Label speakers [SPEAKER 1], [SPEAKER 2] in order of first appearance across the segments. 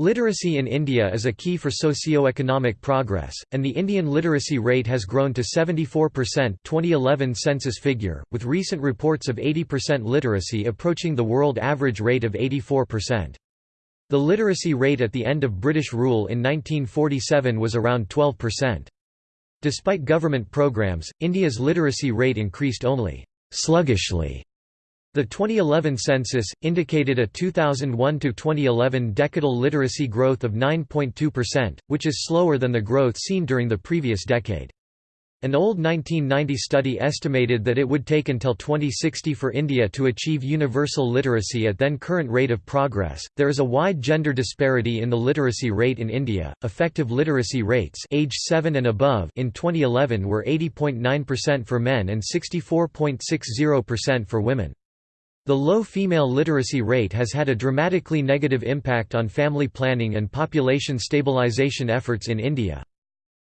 [SPEAKER 1] Literacy in India is a key for socio-economic progress, and the Indian literacy rate has grown to 74% 2011 census figure, with recent reports of 80% literacy approaching the world average rate of 84%. The literacy rate at the end of British rule in 1947 was around 12%. Despite government programs, India's literacy rate increased only sluggishly the 2011 census, indicated a 2001–2011 decadal literacy growth of 9.2%, which is slower than the growth seen during the previous decade. An old 1990 study estimated that it would take until 2060 for India to achieve universal literacy at then current rate of progress. There is a wide gender disparity in the literacy rate in India. Effective literacy rates age 7 and above in 2011 were 80.9% for men and 64.60% for women. The low female literacy rate has had a dramatically negative impact on family planning and population stabilization efforts in India.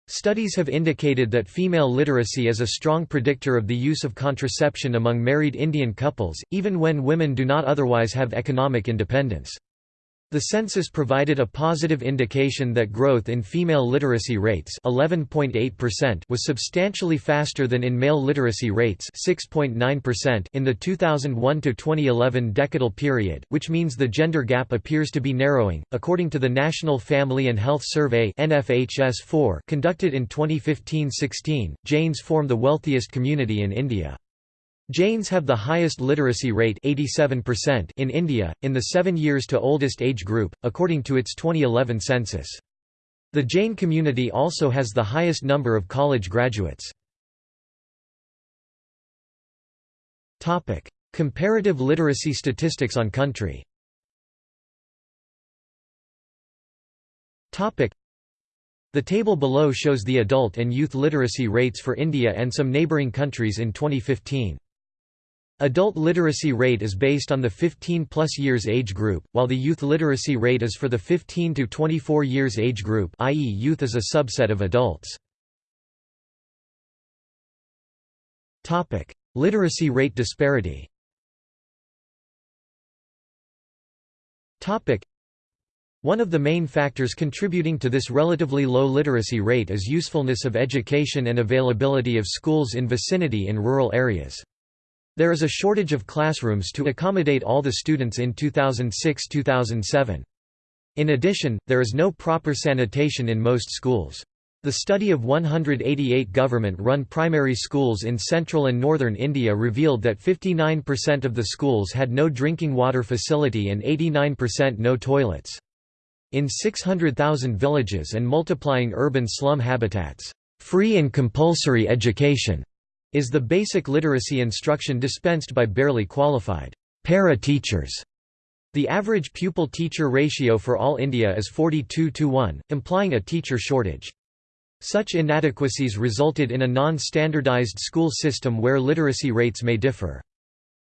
[SPEAKER 1] Studies have indicated that female literacy is a strong predictor of the use of contraception among married Indian couples, even when women do not otherwise have economic independence. The census provided a positive indication that growth in female literacy rates 11.8% was substantially faster than in male literacy rates 6.9% in the 2001 to 2011 decadal period, which means the gender gap appears to be narrowing. According to the National Family and Health Survey (NFHS4) conducted in 2015-16, Jains form the wealthiest community in India. Jains have the highest literacy rate 87% in India, in the 7 years to oldest age group, according to its 2011 census. The Jain community also has the highest number of college graduates. Comparative literacy statistics on country The table below shows the adult and youth literacy rates for India and some neighbouring countries in 2015. Adult literacy rate is based on the 15-plus years age group, while the youth literacy rate is for the 15 to 24 years age group i.e. youth is a subset of adults. literacy rate disparity one of the main factors contributing to this relatively low literacy rate is usefulness of education and availability of schools in vicinity in rural areas. There is a shortage of classrooms to accommodate all the students in 2006–2007. In addition, there is no proper sanitation in most schools. The study of 188 government-run primary schools in central and northern India revealed that 59% of the schools had no drinking water facility and 89% no toilets. In 600,000 villages and multiplying urban slum habitats, free and compulsory education is the basic literacy instruction dispensed by barely qualified para-teachers. The average pupil-teacher ratio for all India is 42 to 1, implying a teacher shortage. Such inadequacies resulted in a non-standardized school system where literacy rates may differ.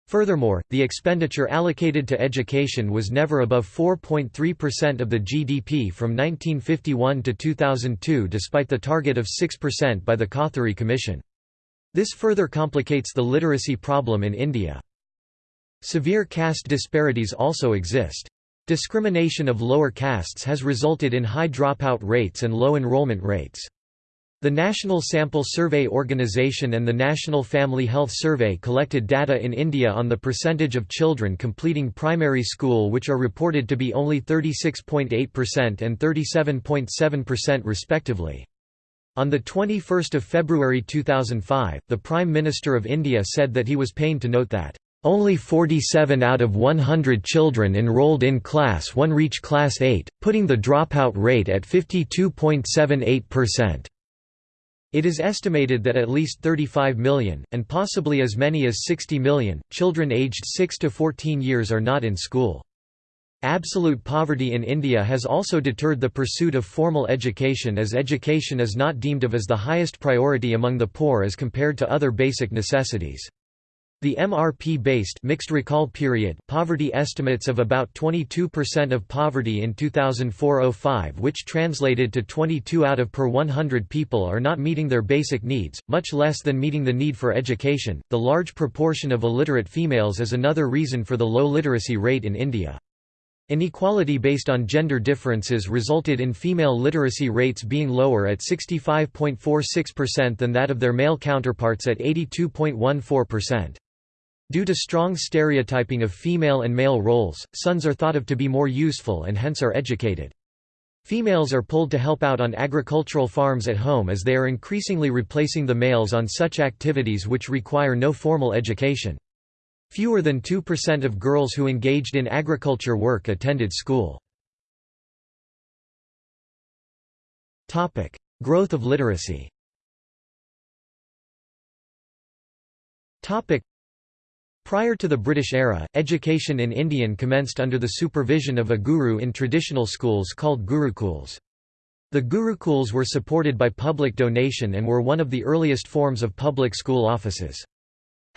[SPEAKER 1] Furthermore, the expenditure allocated to education was never above 4.3% of the GDP from 1951 to 2002 despite the target of 6% by the Kothari Commission. This further complicates the literacy problem in India. Severe caste disparities also exist. Discrimination of lower castes has resulted in high dropout rates and low enrollment rates. The National Sample Survey Organisation and the National Family Health Survey collected data in India on the percentage of children completing primary school which are reported to be only 36.8% and 37.7% respectively. On 21 February 2005, the Prime Minister of India said that he was pained to note that, "...only 47 out of 100 children enrolled in Class 1 reach Class 8, putting the dropout rate at 52.78%." It is estimated that at least 35 million, and possibly as many as 60 million, children aged 6 to 14 years are not in school. Absolute poverty in India has also deterred the pursuit of formal education as education is not deemed of as the highest priority among the poor as compared to other basic necessities. The MRP-based mixed recall period poverty estimates of about 22% of poverty in 2004-05 which translated to 22 out of per 100 people are not meeting their basic needs, much less than meeting the need for education. The large proportion of illiterate females is another reason for the low literacy rate in India. Inequality based on gender differences resulted in female literacy rates being lower at 65.46% than that of their male counterparts at 82.14%. Due to strong stereotyping of female and male roles, sons are thought of to be more useful and hence are educated. Females are pulled to help out on agricultural farms at home as they are increasingly replacing the males on such activities which require no formal education. Fewer than 2% of girls who engaged in agriculture work attended school. Growth of literacy Prior to the British era, education in Indian commenced under the supervision of a guru in traditional schools called gurukuls. The gurukuls were supported by public donation and were one of the earliest forms of public school offices.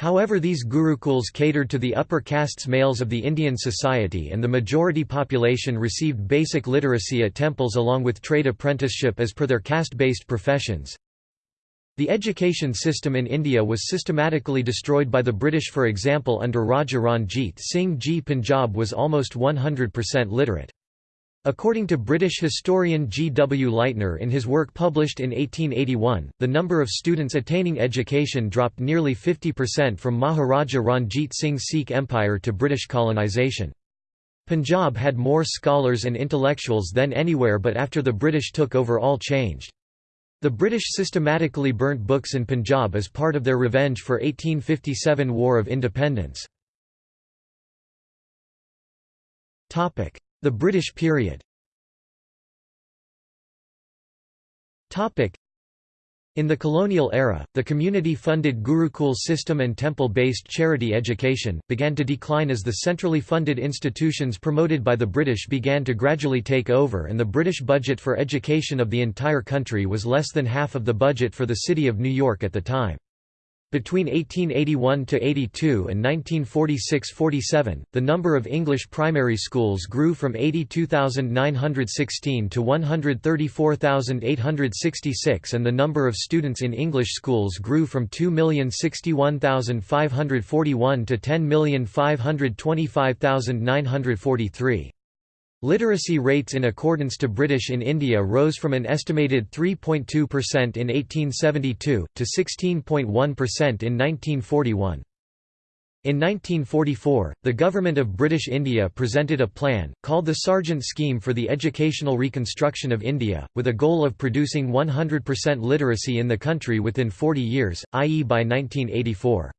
[SPEAKER 1] However these gurukuls catered to the upper castes males of the Indian society and the majority population received basic literacy at temples along with trade apprenticeship as per their caste-based professions. The education system in India was systematically destroyed by the British for example under Raja Ranjit Singh Ji Punjab was almost 100% literate. According to British historian G. W. Leitner in his work published in 1881, the number of students attaining education dropped nearly 50% from Maharaja Ranjit Singh's Sikh Empire to British colonisation. Punjab had more scholars and intellectuals than anywhere but after the British took over all changed. The British systematically burnt books in Punjab as part of their revenge for 1857 War of Independence. The British period in the colonial era, the community-funded Gurukul system and temple-based charity education, began to decline as the centrally funded institutions promoted by the British began to gradually take over and the British budget for education of the entire country was less than half of the budget for the City of New York at the time. Between 1881–82 and 1946–47, the number of English primary schools grew from 82,916 to 134,866 and the number of students in English schools grew from 2,061,541 to 10,525,943. Literacy rates in accordance to British in India rose from an estimated 3.2% in 1872, to 16.1% in 1941. In 1944, the Government of British India presented a plan, called the Sargent Scheme for the Educational Reconstruction of India, with a goal of producing 100% literacy in the country within 40 years, i.e. by 1984.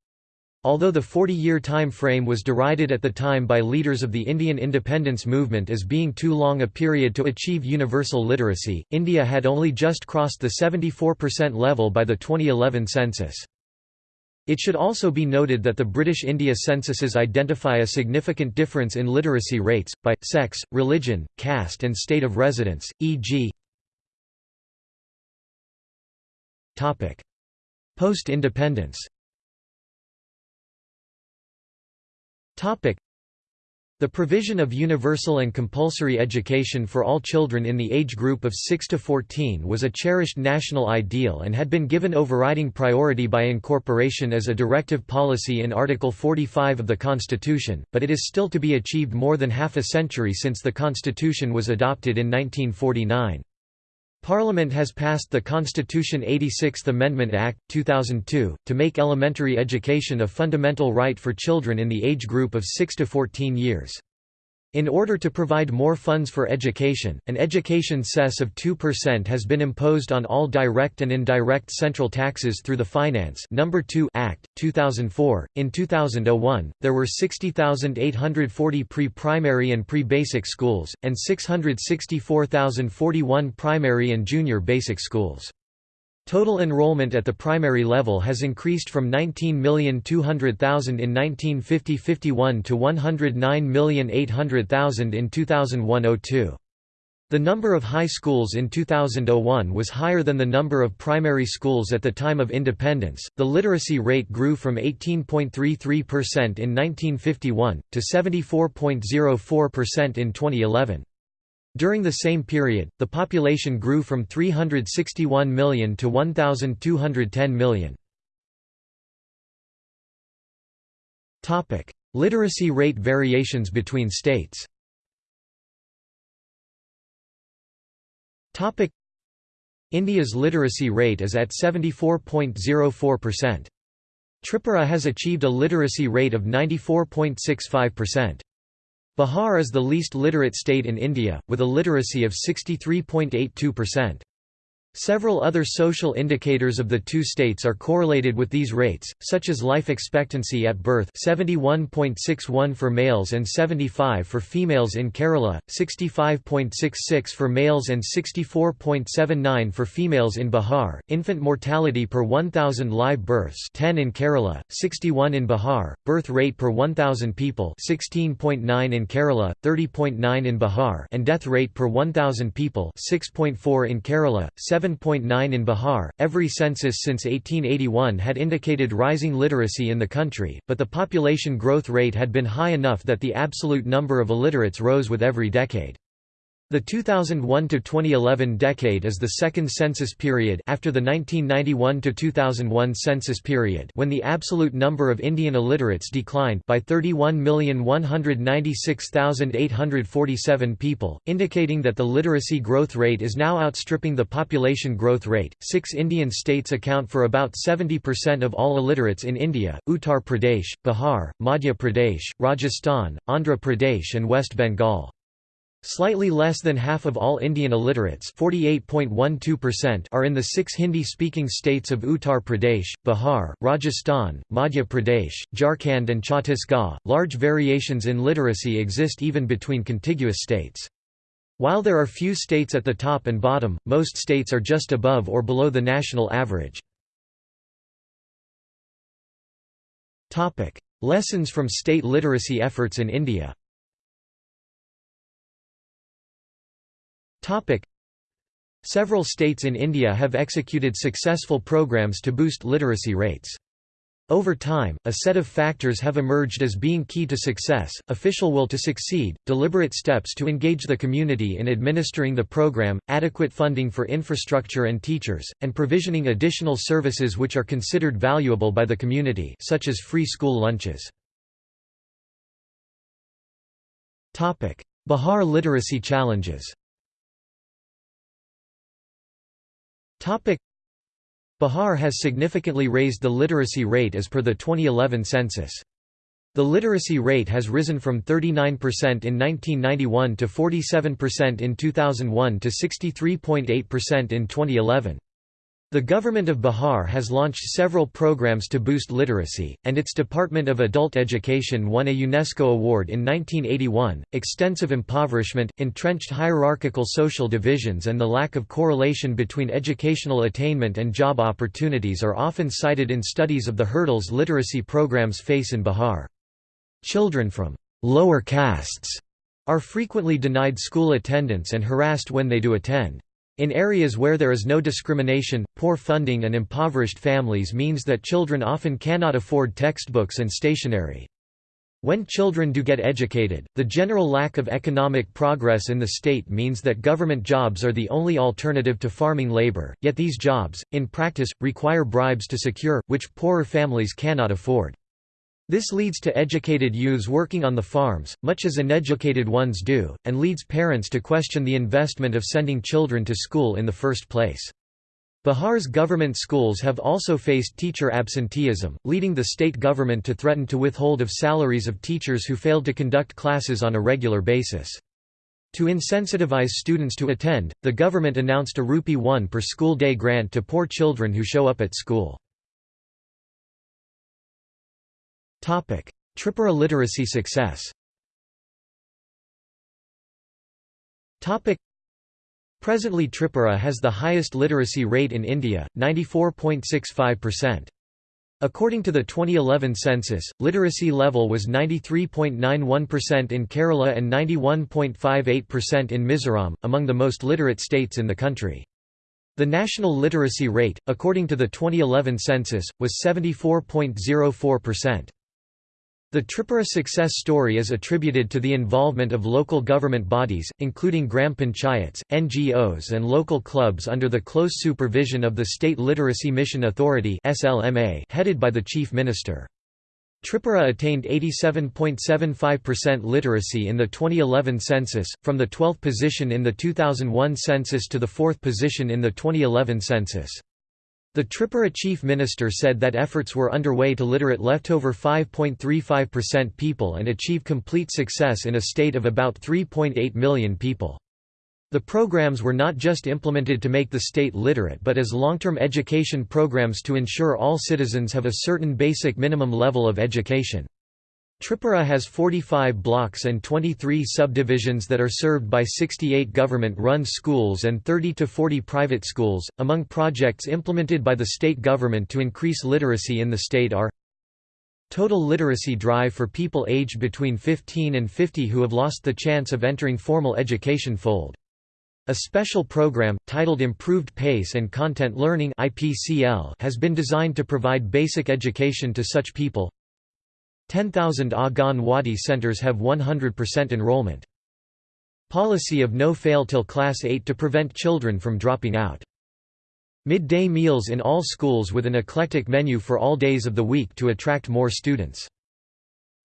[SPEAKER 1] Although the 40-year time frame was derided at the time by leaders of the Indian independence movement as being too long a period to achieve universal literacy, India had only just crossed the 74% level by the 2011 census. It should also be noted that the British India censuses identify a significant difference in literacy rates, by, sex, religion, caste and state of residence, e.g. Post-independence The provision of universal and compulsory education for all children in the age group of 6 to 14 was a cherished national ideal and had been given overriding priority by incorporation as a directive policy in Article 45 of the Constitution, but it is still to be achieved more than half a century since the Constitution was adopted in 1949. Parliament has passed the Constitution 86th Amendment Act, 2002, to make elementary education a fundamental right for children in the age group of 6 to 14 years. In order to provide more funds for education, an education cess of 2% has been imposed on all direct and indirect central taxes through the Finance No. 2 Act, 2004. In 2001, there were 60,840 pre-primary and pre-basic schools, and 664,041 primary and junior basic schools. Total enrollment at the primary level has increased from 19,200,000 in 1950–51 to 109,800,000 in 2001–02. The number of high schools in 2001 was higher than the number of primary schools at the time of independence. The literacy rate grew from 18.33% in 1951 to 74.04% in 2011. During the same period, the population grew from 361 million to 1,210 million. Literacy rate variations between states India's literacy rate is at 74.04%. Tripura has achieved a literacy rate of 94.65%. Bihar is the least literate state in India, with a literacy of 63.82%. Several other social indicators of the two states are correlated with these rates, such as life expectancy at birth 71.61 for males and 75 for females in Kerala, 65.66 for males and 64.79 for females in Bihar, infant mortality per 1,000 live births 10 in Kerala, 61 in Bihar, birth rate per 1,000 people 16.9 in Kerala, 30.9 in Bihar and death rate per 1,000 people 6.4 in Kerala, 7.9 in Bihar. Every census since 1881 had indicated rising literacy in the country, but the population growth rate had been high enough that the absolute number of illiterates rose with every decade. The 2001–2011 decade is the second census period after the 1991–2001 census period when the absolute number of Indian illiterates declined by 31,196,847 people, indicating that the literacy growth rate is now outstripping the population growth rate. Six Indian states account for about 70% of all illiterates in India Uttar Pradesh, Bihar, Madhya Pradesh, Rajasthan, Andhra Pradesh, and West Bengal. Slightly less than half of all Indian illiterates are in the six Hindi-speaking states of Uttar Pradesh, Bihar, Rajasthan, Madhya Pradesh, Jharkhand and Chhattisgarh. Large variations in literacy exist even between contiguous states. While there are few states at the top and bottom, most states are just above or below the national average. Lessons from state literacy efforts in India Topic. Several states in India have executed successful programs to boost literacy rates. Over time, a set of factors have emerged as being key to success, official will to succeed, deliberate steps to engage the community in administering the program, adequate funding for infrastructure and teachers, and provisioning additional services which are considered valuable by the community such as free school lunches. Bihar literacy challenges Bihar has significantly raised the literacy rate as per the 2011 census. The literacy rate has risen from 39% in 1991 to 47% in 2001 to 63.8% in 2011. The government of Bihar has launched several programs to boost literacy, and its Department of Adult Education won a UNESCO award in 1981. Extensive impoverishment, entrenched hierarchical social divisions, and the lack of correlation between educational attainment and job opportunities are often cited in studies of the hurdles literacy programs face in Bihar. Children from lower castes are frequently denied school attendance and harassed when they do attend. In areas where there is no discrimination, poor funding and impoverished families means that children often cannot afford textbooks and stationery. When children do get educated, the general lack of economic progress in the state means that government jobs are the only alternative to farming labor, yet these jobs, in practice, require bribes to secure, which poorer families cannot afford. This leads to educated youths working on the farms, much as uneducated ones do, and leads parents to question the investment of sending children to school in the first place. Bihar's government schools have also faced teacher absenteeism, leading the state government to threaten to withhold of salaries of teachers who failed to conduct classes on a regular basis. To insensitivize students to attend, the government announced a rupee 1 per school day grant to poor children who show up at school. Tripura literacy success Presently Tripura has the highest literacy rate in India, 94.65%. According to the 2011 census, literacy level was 93.91% in Kerala and 91.58% in Mizoram, among the most literate states in the country. The national literacy rate, according to the 2011 census, was 74.04%. The Tripura success story is attributed to the involvement of local government bodies, including gram panchayats, NGOs and local clubs under the close supervision of the State Literacy Mission Authority headed by the Chief Minister. Tripura attained 87.75% literacy in the 2011 census, from the 12th position in the 2001 census to the 4th position in the 2011 census. The Tripura chief minister said that efforts were underway to literate leftover 5.35% people and achieve complete success in a state of about 3.8 million people. The programs were not just implemented to make the state literate but as long-term education programs to ensure all citizens have a certain basic minimum level of education. Tripura has 45 blocks and 23 subdivisions that are served by 68 government-run schools and 30 to 40 private schools. Among projects implemented by the state government to increase literacy in the state are Total literacy drive for people aged between 15 and 50 who have lost the chance of entering formal education fold. A special program, titled Improved Pace and Content Learning has been designed to provide basic education to such people. 10,000 Anganwadi centers have 100% enrollment. Policy of no fail till class 8 to prevent children from dropping out. Midday meals in all schools with an eclectic menu for all days of the week to attract more students.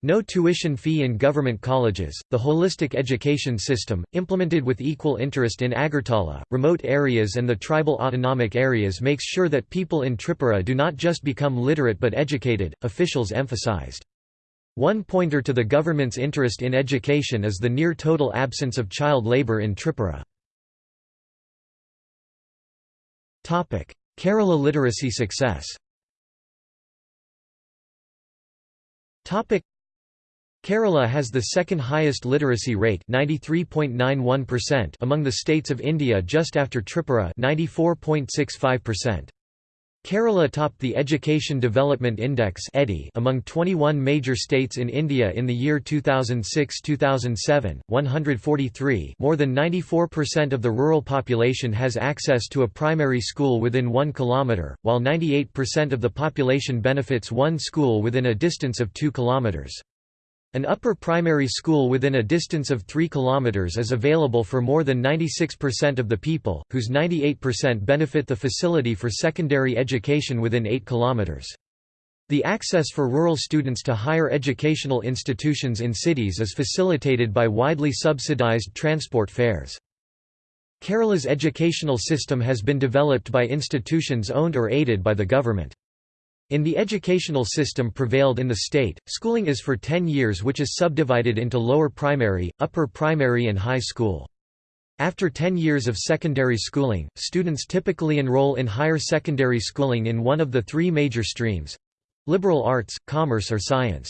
[SPEAKER 1] No tuition fee in government colleges, the holistic education system, implemented with equal interest in Agartala, remote areas and the tribal autonomic areas makes sure that people in Tripura do not just become literate but educated, officials emphasized. One pointer to the government's interest in education is the near total absence of child labor in Tripura. Kerala literacy success Kerala has the second highest literacy rate among the states of India just after Tripura 94.65%. Kerala topped the Education Development Index among 21 major states in India in the year 2006-2007, 143 more than 94% of the rural population has access to a primary school within 1 km, while 98% of the population benefits one school within a distance of 2 kilometers. An upper primary school within a distance of 3 km is available for more than 96% of the people, whose 98% benefit the facility for secondary education within 8 km. The access for rural students to higher educational institutions in cities is facilitated by widely subsidized transport fares. Kerala's educational system has been developed by institutions owned or aided by the government. In the educational system prevailed in the state, schooling is for 10 years which is subdivided into lower primary, upper primary and high school. After 10 years of secondary schooling, students typically enroll in higher secondary schooling in one of the three major streams—liberal arts, commerce or science.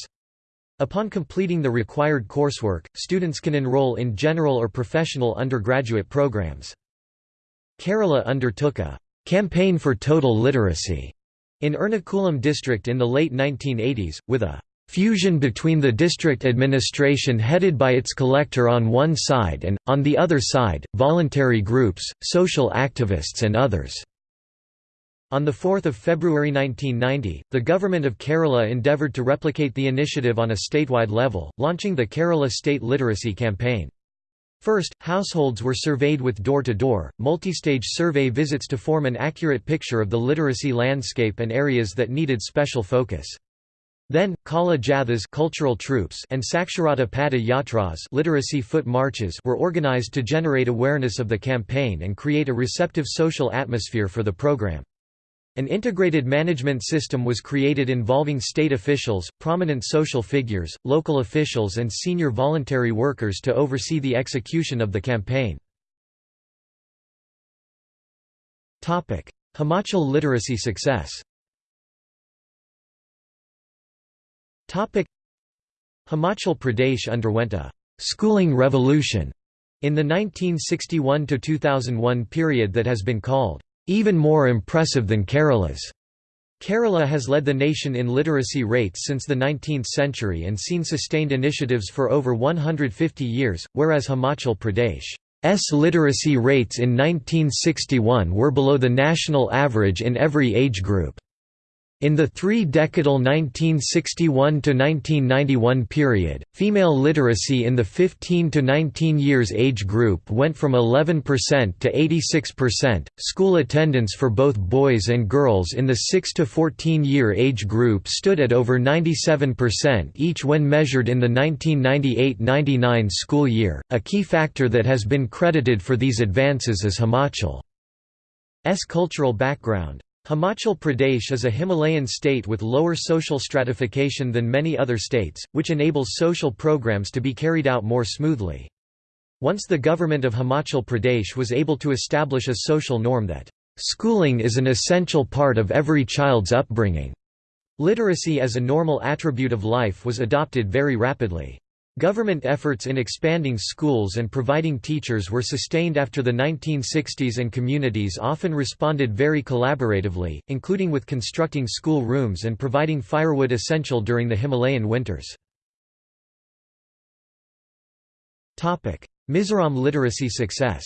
[SPEAKER 1] Upon completing the required coursework, students can enroll in general or professional undergraduate programs. Kerala undertook a «campaign for total literacy» In Ernakulam district in the late 1980s, with a fusion between the district administration headed by its collector on one side and, on the other side, voluntary groups, social activists and others. On 4 February 1990, the Government of Kerala endeavoured to replicate the initiative on a statewide level, launching the Kerala State Literacy Campaign. First, households were surveyed with door-to-door, multi-stage survey visits to form an accurate picture of the literacy landscape and areas that needed special focus. Then, Kala Jathas cultural troupes and Saksharata Pada Yatras literacy foot marches were organized to generate awareness of the campaign and create a receptive social atmosphere for the program. An integrated management system was created involving state officials, prominent social figures, local officials and senior voluntary workers to oversee the execution of the campaign. Himachal literacy success Himachal Pradesh underwent a «schooling revolution» in the 1961–2001 period that has been called even more impressive than Kerala's. Kerala has led the nation in literacy rates since the 19th century and seen sustained initiatives for over 150 years, whereas Himachal Pradesh's literacy rates in 1961 were below the national average in every age group. In the three-decadal 1961–1991 period, female literacy in the 15 to 19 years age group went from 11% to 86%. School attendance for both boys and girls in the 6 to 14 year age group stood at over 97% each when measured in the 1998–99 school year. A key factor that has been credited for these advances is Himachal's cultural background. Himachal Pradesh is a Himalayan state with lower social stratification than many other states, which enables social programs to be carried out more smoothly. Once the government of Himachal Pradesh was able to establish a social norm that, "...schooling is an essential part of every child's upbringing," literacy as a normal attribute of life was adopted very rapidly. Government efforts in expanding schools and providing teachers were sustained after the 1960s and communities often responded very collaboratively, including with constructing school rooms and providing firewood essential during the Himalayan winters. Mizoram literacy success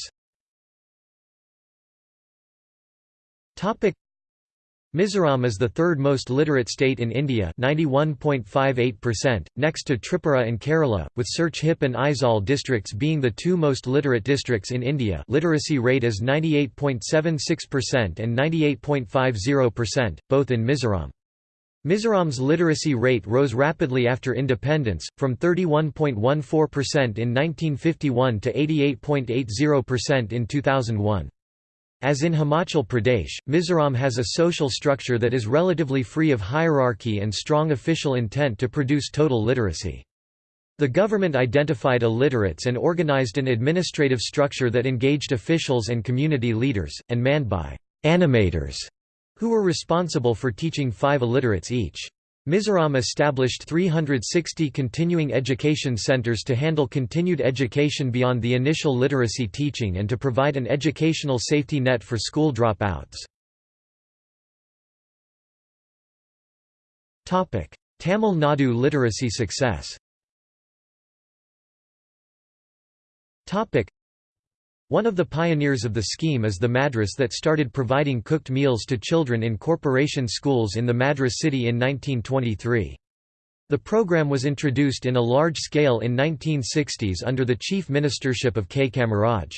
[SPEAKER 1] Mizoram is the third most literate state in India 91.58%, next to Tripura and Kerala, with Serchhip and Aizawl districts being the two most literate districts in India literacy rate is 98.76% and 98.50%, both in Mizoram. Mizoram's literacy rate rose rapidly after independence, from 31.14% in 1951 to 88.80% in 2001. As in Himachal Pradesh, Mizoram has a social structure that is relatively free of hierarchy and strong official intent to produce total literacy. The government identified illiterates and organized an administrative structure that engaged officials and community leaders, and manned by animators, who were responsible for teaching five illiterates each. Mizoram established 360 continuing education centers to handle continued education beyond the initial literacy teaching and to provide an educational safety net for school dropouts. Tamil Nadu literacy success one of the pioneers of the scheme is the Madras that started providing cooked meals to children in corporation schools in the Madras city in 1923. The program was introduced in a large scale in 1960s under the chief ministership of K. Kamaraj.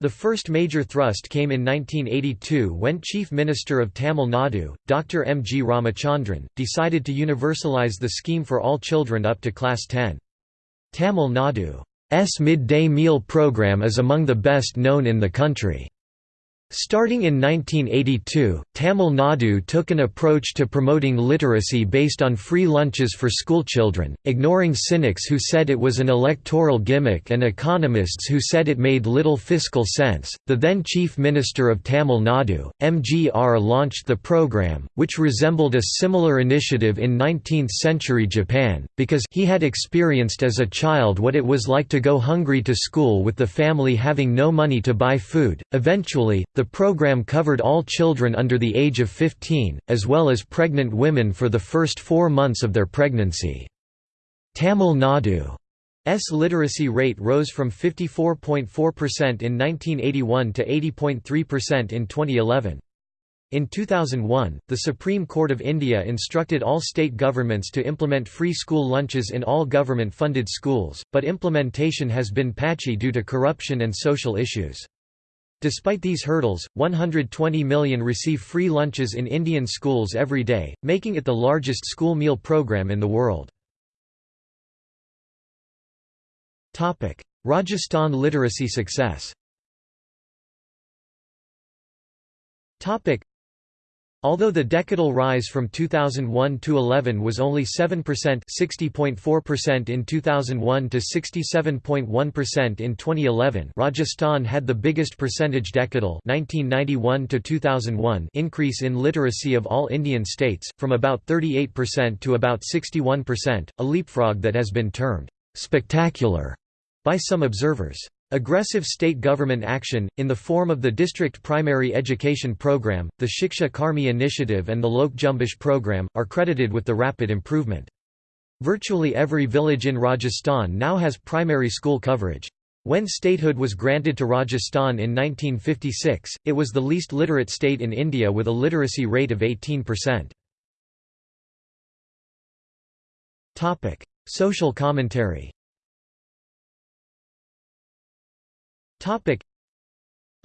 [SPEAKER 1] The first major thrust came in 1982 when Chief Minister of Tamil Nadu, Dr. M. G. Ramachandran, decided to universalize the scheme for all children up to class 10. Tamil Nadu midday meal program is among the best known in the country. Starting in 1982, Tamil Nadu took an approach to promoting literacy based on free lunches for schoolchildren, ignoring cynics who said it was an electoral gimmick and economists who said it made little fiscal sense. The then Chief Minister of Tamil Nadu, MGR, launched the program, which resembled a similar initiative in 19th century Japan, because he had experienced as a child what it was like to go hungry to school with the family having no money to buy food. Eventually, the program covered all children under the age of 15, as well as pregnant women for the first four months of their pregnancy. Tamil Nadu's literacy rate rose from 54.4% in 1981 to 80.3% in 2011. In 2001, the Supreme Court of India instructed all state governments to implement free school lunches in all government-funded schools, but implementation has been patchy due to corruption and social issues. Despite these hurdles, 120 million receive free lunches in Indian schools every day, making it the largest school meal program in the world. Rajasthan literacy success Although the decadal rise from 2001 to 11 was only 7% 60.4% in 2001 to 67.1% in 2011 Rajasthan had the biggest percentage decadal 1991 to 2001 increase in literacy of all Indian states, from about 38% to about 61%, a leapfrog that has been termed «spectacular» by some observers. Aggressive state government action, in the form of the District Primary Education Program, the Shiksha Karmi Initiative and the Lok Jumbish Program, are credited with the rapid improvement. Virtually every village in Rajasthan now has primary school coverage. When statehood was granted to Rajasthan in 1956, it was the least literate state in India with a literacy rate of 18%. Social commentary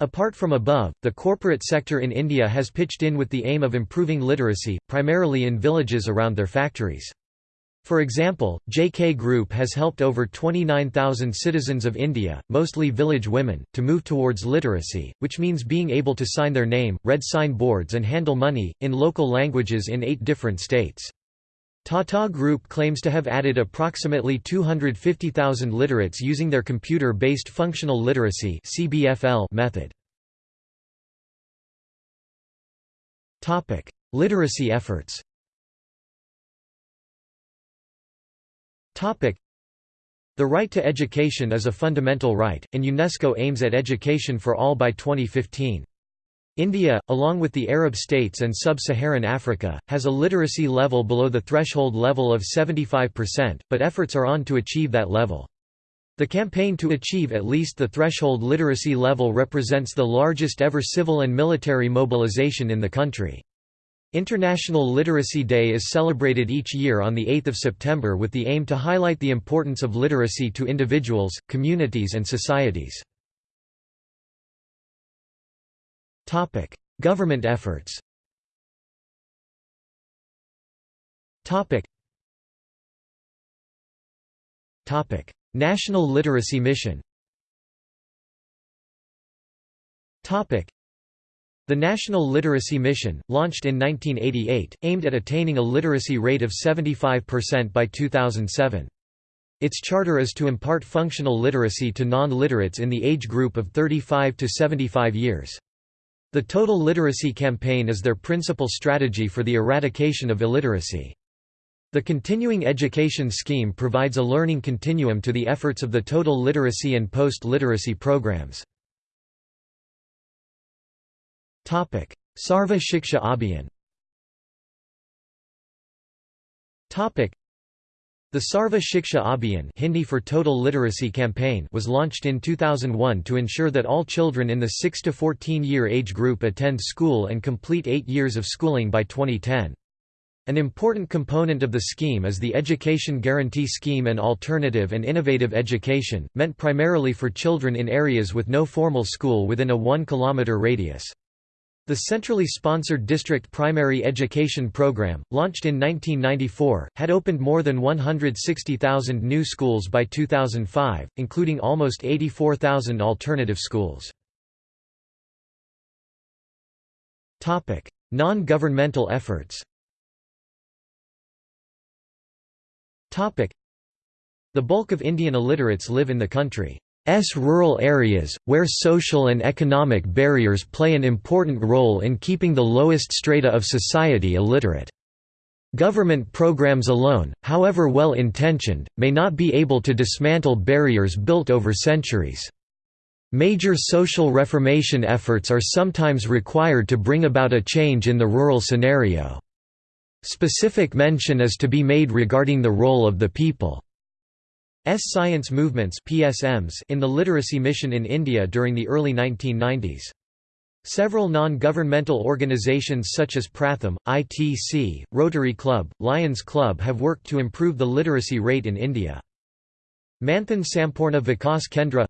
[SPEAKER 1] Apart from above, the corporate sector in India has pitched in with the aim of improving literacy, primarily in villages around their factories. For example, JK Group has helped over 29,000 citizens of India, mostly village women, to move towards literacy, which means being able to sign their name, read sign boards and handle money, in local languages in eight different states. Tata Group claims to have added approximately 250,000 literates using their computer-based functional literacy method. Literacy efforts The right to education is a fundamental right, and UNESCO aims at education for all by 2015. India, along with the Arab states and sub-Saharan Africa, has a literacy level below the threshold level of 75%, but efforts are on to achieve that level. The campaign to achieve at least the threshold literacy level represents the largest ever civil and military mobilization in the country. International Literacy Day is celebrated each year on 8 September with the aim to highlight the importance of literacy to individuals, communities and societies. Topic: Government efforts. Topic. Topic: National Literacy Mission. Topic: The National Literacy Mission, launched in 1988, aimed at attaining a literacy rate of 75% by 2007. Its charter is to impart functional literacy to non-literates in the age group of 35 to 75 years. The Total Literacy Campaign is their principal strategy for the eradication of illiteracy. The Continuing Education Scheme provides a learning continuum to the efforts of the total literacy and post-literacy programs. Sarva Shiksha Abhiyan the Sarva Shiksha Abhiyan Hindi for Total Literacy Campaign was launched in 2001 to ensure that all children in the 6 to 14 year age group attend school and complete 8 years of schooling by 2010. An important component of the scheme is the Education Guarantee Scheme and Alternative and Innovative Education, meant primarily for children in areas with no formal school within a 1 km radius. The centrally sponsored district primary education program, launched in 1994, had opened more than 160,000 new schools by 2005, including almost 84,000 alternative schools. Non-governmental efforts The bulk of Indian illiterates live in the country. S rural areas, where social and economic barriers play an important role in keeping the lowest strata of society illiterate. Government programs alone, however well intentioned, may not be able to dismantle barriers built over centuries. Major social reformation efforts are sometimes required to bring about a change in the rural scenario. Specific mention is to be made regarding the role of the people. S science movements PSMs in the literacy mission in India during the early 1990s. Several non-governmental organizations such as Pratham, ITC, Rotary Club, Lions Club have worked to improve the literacy rate in India. Manthan Sampurna Vikas Kendra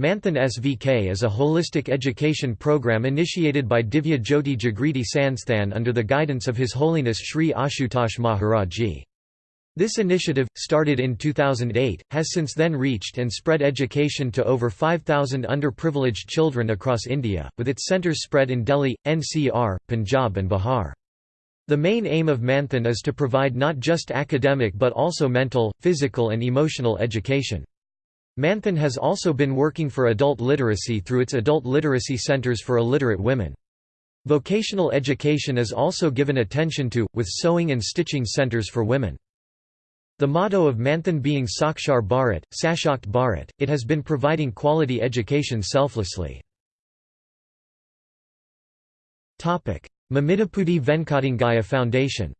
[SPEAKER 1] Manthan SVK is a holistic education program initiated by Divya Jyoti Jagriti Sansthan under the guidance of His Holiness Sri Ashutosh Maharaj Ji. This initiative, started in 2008, has since then reached and spread education to over 5,000 underprivileged children across India, with its centres spread in Delhi, NCR, Punjab and Bihar. The main aim of Manthan is to provide not just academic but also mental, physical and emotional education. Manthan has also been working for adult literacy through its adult literacy centres for illiterate women. Vocational education is also given attention to, with sewing and stitching centres for women. The motto of Manthan being Sakshar Bharat, Sashakt Bharat, it has been providing quality education selflessly. Mamidipudi Venkatarangaiya Foundation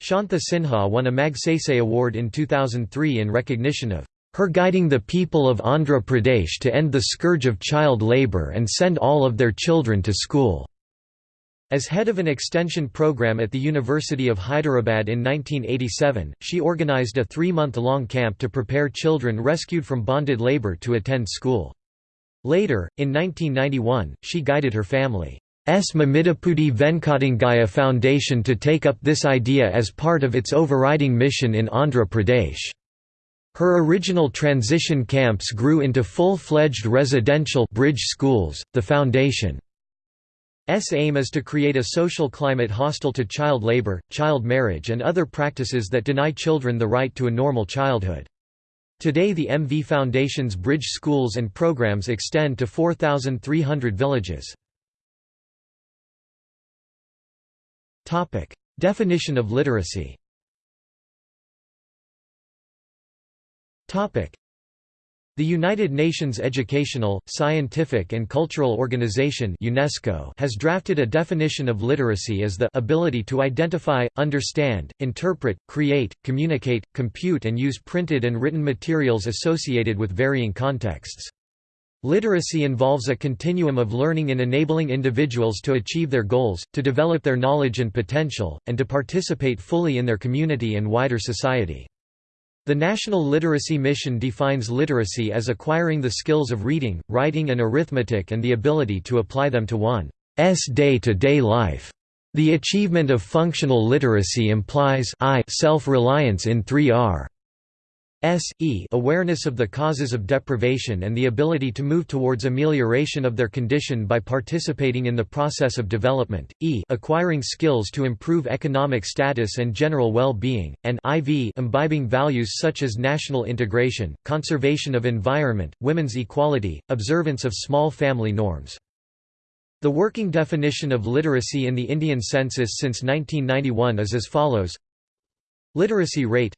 [SPEAKER 1] Shanta Sinha won a Magsaysay Award in 2003 in recognition of her guiding the people of Andhra Pradesh to end the scourge of child labour and send all of their children to school. As head of an extension program at the University of Hyderabad in 1987, she organized a three-month-long camp to prepare children rescued from bonded labor to attend school. Later, in 1991, she guided her family's Mamidipudi Venkatarangaiya Foundation to take up this idea as part of its overriding mission in Andhra Pradesh. Her original transition camps grew into full-fledged residential bridge schools. The foundation S aim is to create a social climate hostile to child labor, child marriage and other practices that deny children the right to a normal childhood. Today the MV Foundation's bridge schools and programs extend to 4,300 villages. Definition of literacy the United Nations Educational, Scientific and Cultural Organization UNESCO has drafted a definition of literacy as the ability to identify, understand, interpret, create, communicate, compute and use printed and written materials associated with varying contexts. Literacy involves a continuum of learning in enabling individuals to achieve their goals, to develop their knowledge and potential, and to participate fully in their community and wider society. The National Literacy Mission defines literacy as acquiring the skills of reading, writing and arithmetic and the ability to apply them to one's day-to-day -day life. The achievement of functional literacy implies self-reliance in 3R. S, e awareness of the causes of deprivation and the ability to move towards amelioration of their condition by participating in the process of development, e acquiring skills to improve economic status and general well-being, and iv imbibing values such as national integration, conservation of environment, women's equality, observance of small family norms. The working definition of literacy in the Indian census since 1991 is as follows Literacy rate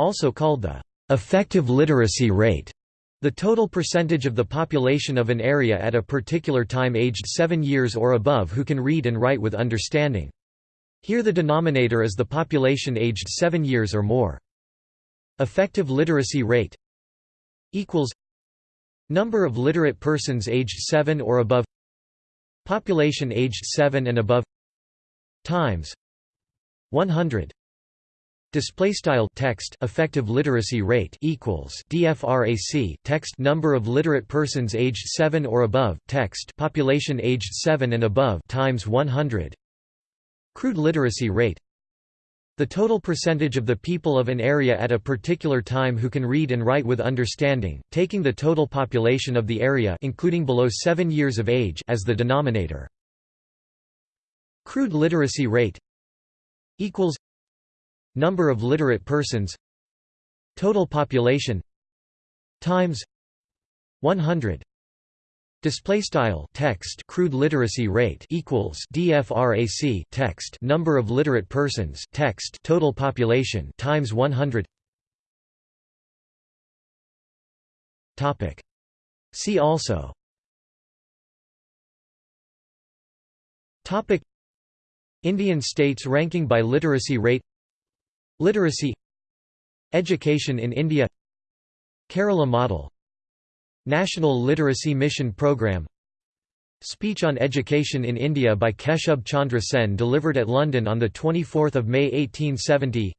[SPEAKER 1] also called the effective literacy rate, the total percentage of the population of an area at a particular time aged 7 years or above who can read and write with understanding. Here the denominator is the population aged 7 years or more. Effective literacy rate equals Number of literate persons aged 7 or above Population aged 7 and above Times 100 Display style text effective literacy rate equals DFRAC text number of literate persons aged 7 or above text population aged 7 and above times 100 crude literacy rate. The total percentage of the people of an area at a particular time who can read and write with understanding taking the total population of the area including below 7 years of age as the denominator. Crude literacy rate equals Number of literate persons. Total population. Times. 100 Display style. Text. Crude literacy rate. Equals. DFRAC text. Number of literate persons. Text. Total population. Times 100 Topic. See also. Topic. Indian states ranking by literacy rate Literacy Education in India Kerala Model National Literacy Mission Programme Speech on Education in India by Keshub Chandra Sen delivered at London on 24 May 1870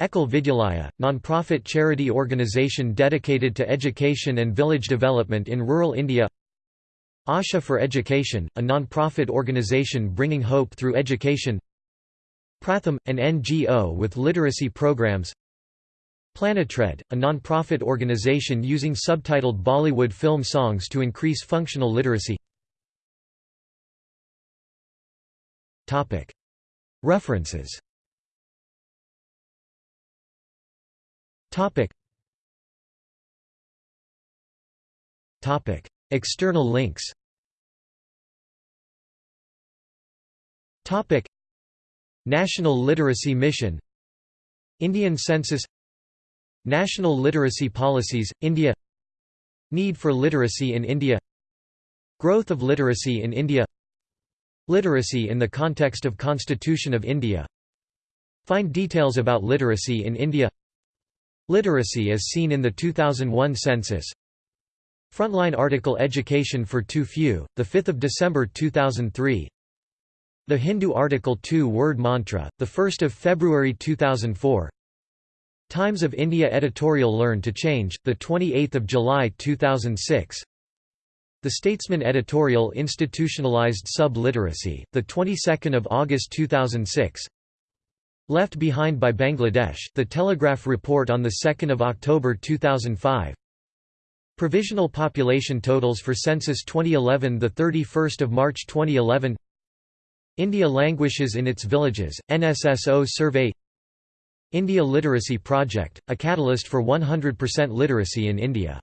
[SPEAKER 1] Ekal Vidyalaya, non-profit charity organisation dedicated to education and village development in rural India Asha for Education, a non-profit organisation bringing hope through education Pratham, an NGO with literacy programs. PlanetRead, a non-profit organization using subtitled Bollywood film songs to increase functional literacy. References. External links National Literacy Mission Indian Census National Literacy Policies, India Need for literacy in India Growth of literacy in India Literacy in the context of Constitution of India Find details about literacy in India Literacy as seen in the 2001 census Frontline article Education for Too Few, 5 December 2003 The Hindu Article 2 word mantra, 1 February 2004 Times of India editorial Learn to Change, 28 July 2006 The Statesman editorial institutionalized sub-literacy, 22 August 2006 Left Behind by Bangladesh, The Telegraph report on 2 October 2005 Provisional population totals for Census 2011 31 March 2011 India languishes in its villages, NSSO survey India Literacy Project, a catalyst for 100% literacy in India